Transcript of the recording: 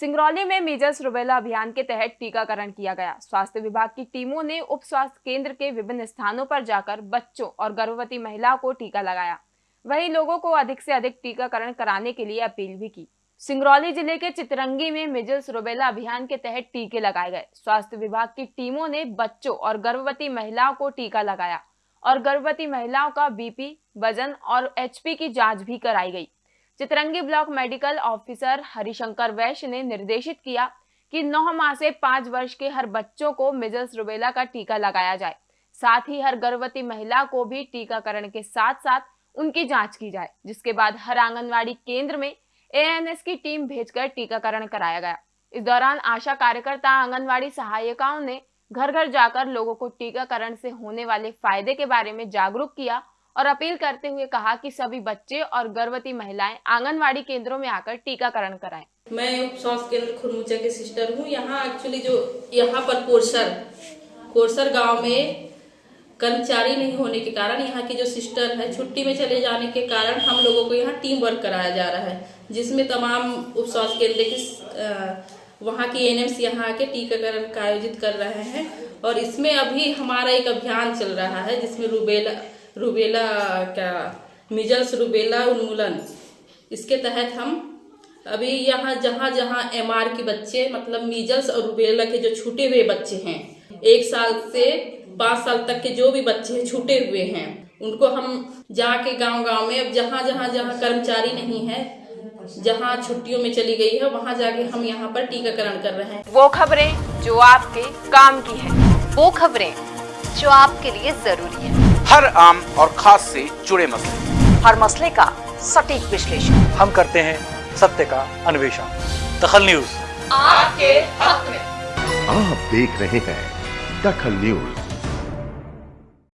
सिंगरौली में measles rubella अभियान के तहत टीकाकरण किया गया। स्वास्थ्य विभाग की टीमों ने उप स्वास्थ्य केंद्र के विभिन्न स्थानों पर जाकर बच्चों और गर्भवती महिलाओं को टीका लगाया। वहीं लोगों को अधिक से अधिक टीकाकरण कराने के लिए अपील भी की। सिंगरौली ज़िले के चितरंगी में मिजल्स रुबेला अभियान के तहत टीके लगाए गए। स्वास्थ्य विभाग की टीमों ने बच्चों और गर्भवती महिलाओं को टीका लगाया और गर्भवती महिलाओं का बीपी, वज़न और एचपी की जाँच भी कराई गई। Chitrangi block medical officer Harishankar Vaishya ने निर्देशित किया कि नौ माह से पाँच वर्ष के हर बच्चों को मिजल्स रुबेला का टीका लगाया जाए। साथ ही हर गर्भवती महिला को भी टीकाकरण के साथ साथ उनकी जाँच की जाए, जिसके बाद हर आंगनवाड़ी केंद्र में एएनएस की टीम भेजकर टीकाकरण कराया गया। इस दौरान आशा कार्यकर्ता, आंगनवाड़ी सहायिकाओं ने घर घर जाकर लोगों को टीकाकरण से होने वाले फ़ायदे के बारे में जागरूक किया और अपील करते हुए कहा कि सभी बच्चे और गर्भवती महिलाएँ आंगनवाड़ी केंद्रों में आकर टीकाकरण कराएँ। मैं उप स्वास्थ्य केंद्र खुरमुचा की सिस्टर हूँ यहाँ एक्चुअली जो, यहाँ पर कोरसर कोरसर गाँव में कर्मचारी नहीं होने के कारण यहाँ की जो सिस्टर है, छुट्टी में चले जाने के कारण हम लोगों को यहाँ टीम वर्क कराया जा रहा है, जिसमें तमाम उप स्वास्थ्य केंद्र की वहाँ की एनएम्स यहाँ आके टीकाकरण का आयोजित कर रहे हैं और इसमें अभी हमारा एक अभियान चल रहा है, जिसमें रूबेला रूबेला क्या, मिजल्स रूबेला उन्मूलन। इसके तहत हम अभी यहाँ जहाँ जहाँ एमआर के बच्चे मतलब मीजल्स और रूबेला के जो छूटे हुए बच्चे हैं, एक साल से पाँच साल तक के जो भी बच्चे हैं, छूटे हुए हैं, उनको हम जाके गाँव गाँव में, अब जहाँ जहाँ जहाँ कर्मचारी नहीं है, जहाँ छुट्टियों में चली गई है, वहाँ जाके हम यहाँ पर टीकाकरण कर रहे हैं। वो खबरें जो आपके काम की है, वो खबरें जो आपके लिए ज़रूरी है। हर आम और खास से जुड़े मसले। हर मसले का सटीक विश्लेषण। हम करते हैं सत्य का अन्वेषण। दखल न्यूज़। आपके हक में। आप देख रहे हैं दखल न्यूज़।